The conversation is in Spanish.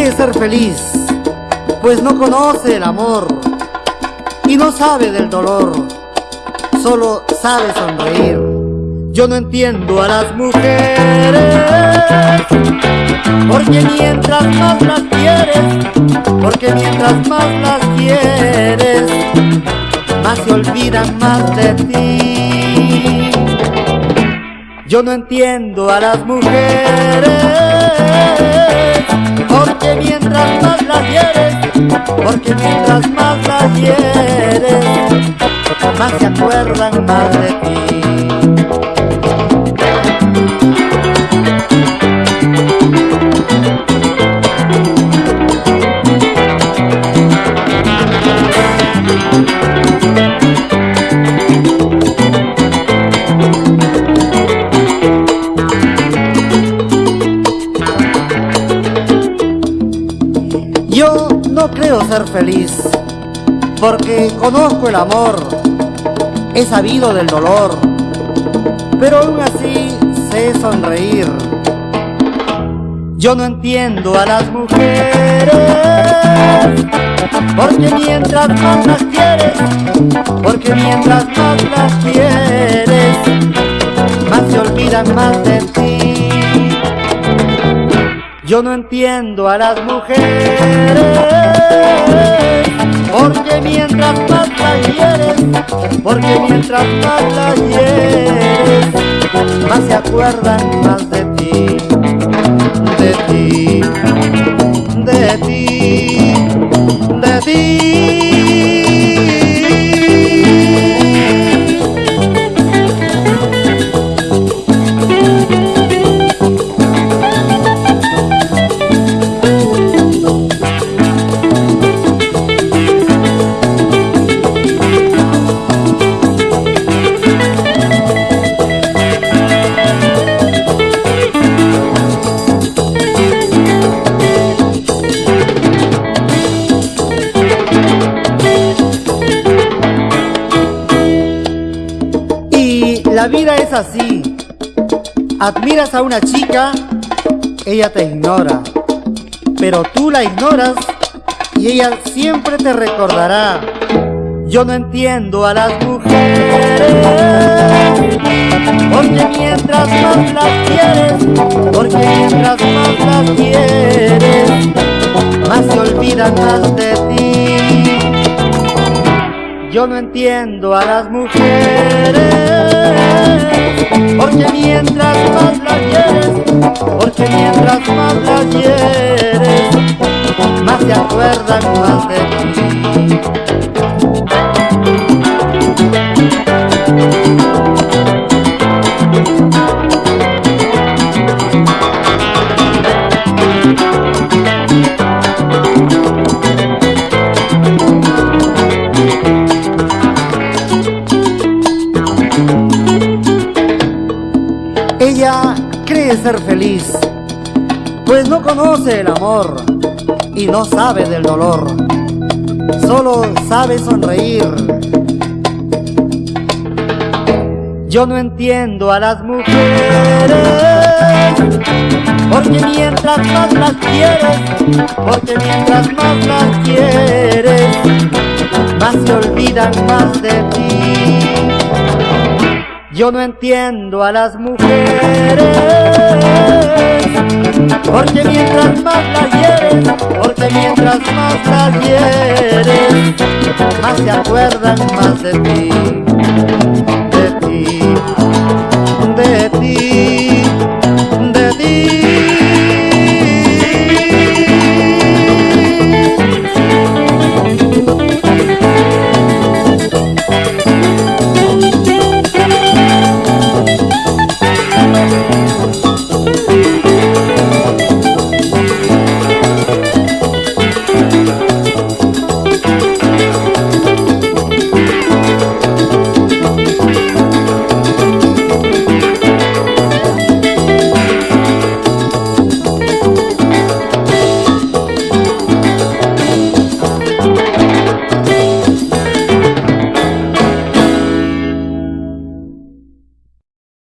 quiere ser feliz, pues no conoce el amor y no sabe del dolor, solo sabe sonreír. Yo no entiendo a las mujeres, porque mientras más las quieres, porque mientras más las quieres, más se olvidan más de ti. Yo no entiendo a las mujeres, porque mientras más las quieres, porque mientras más las quieres, creo ser feliz, porque conozco el amor, he sabido del dolor, pero aún así sé sonreír. Yo no entiendo a las mujeres, porque mientras más las quieres, porque mientras más las quieres, más se olvidan más de Yo no entiendo a las mujeres, porque mientras más las quieres, porque mientras más las quieres, más se acuerdan más de ti, es así. Admiras a una chica, ella te ignora. Pero tú la ignoras y ella siempre te recordará. Yo no entiendo a las mujeres, porque mientras más las quieres, porque mientras más las quieres, más se olvidan más de ti. Yo no entiendo a las mujeres, cree ser feliz, pues no conoce el amor y no sabe del dolor, solo sabe sonreír. Yo no entiendo a las mujeres, porque mientras más las quieres, porque mientras más las quieres, más se olvidan más de ti. Yo no entiendo a las mujeres, porque mientras más las quieres, porque mientras más las quieres, más se acuerdan más de ti,